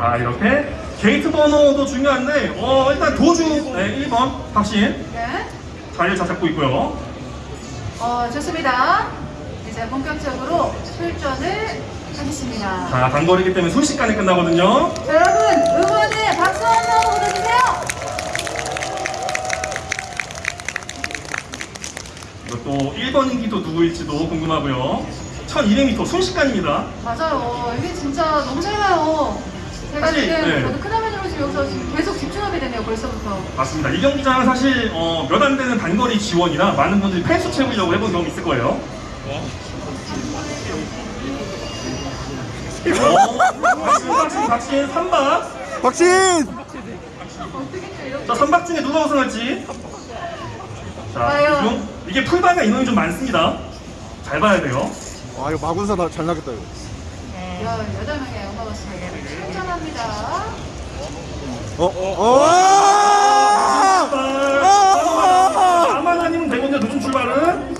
자 이렇게 게이트 번호도 중요한데 어 일단 도주 네, 1번 박신 네. 자리를 잘 잡고 있고요. 어, 좋습니다. 이제 본격적으로 출전을 하겠습니다. 자 단거리기 때문에 순식간에 끝나거든요. 자, 여러분, 응원의 박수 한번 보내주세요. 이것도 1번 인기도 누구일지도 궁금하고요. 1200m 순식간입니다. 맞아요. 이게 진짜 너무 짧아요. 제가 사실, 지금 네. 저도 크다면으로 지금 여기서 지금 계속 집중하게 되네요, 벌써부터. 맞습니다. 이 경기장은 사실 어, 몇 안 되는 단거리 지원이라 많은 분들이 펜수 채우려고 해본 경우 있을 거예요. 어, 박신, 박신, 박신, 3박. 박신! 어떻게? 자, 3박 중에 누가 우승할지. 자, 과연? 중 이게 풀바가 인원이 좀 많습니다. 잘 봐야 돼요. 아 이거 마군사 나- 잘 나겠다 이거 18명의 엄마버스에게 출전합니다. 어? 어? 아! 나만 아니면 되거든요, 늦은 출발은.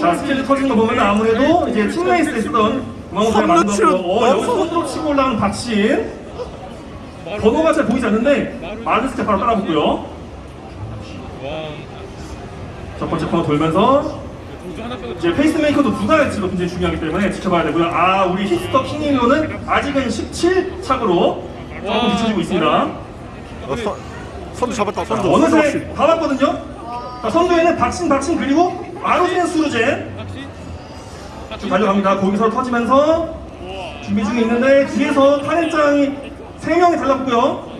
자, 스케줄 터진 거 보면 아무래도 이제 팀레이스 했던 구멍호사를 선로 만든 치고 거. 어, 여기 손으로 치고 올라오는 박신. 번호가 잘 보이지 않는데, 마른 스텝 바로 따라붙고요. 첫 번째 코너 돌면서, 이제 페이스메이커도 누가 할지도 굉장히 중요하기 때문에 지켜봐야 되고요. 아, 우리 히스터 킹일로는 아직은 17착으로 조금 뒤쳐지고 있습니다. 어, 선, 선두 잡았다 자, 선두 선두 어느새 다 왔거든요. 자, 선두에는 박신, 박신 그리고 아로젠 수루젠 쭉 달려갑니다. 거기서 터지면서 준비 중에 있는데 뒤에서 타넷장이 세 명이 달랐고요.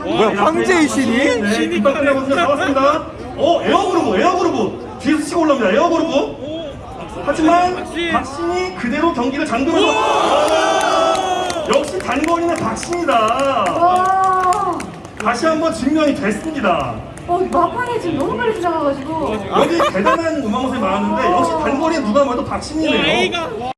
뭐야 황제의 신이? 네, 뒷발 끝나거든요. 나왔습니다. 어, 에어그루브, 에어그루브 치고 올라옵니다. 에어그루브. 하지만 박신이 그대로 경기를 잠그면서 역시 단거리는 박신이다. 와, 다시 한번 증명이 됐습니다. 어, 막판에 지금 너무 빨리 지나가가지고. 여기 대단한 음악모습이 많았는데 역시 단거리에 누가 봐도 박신이네요.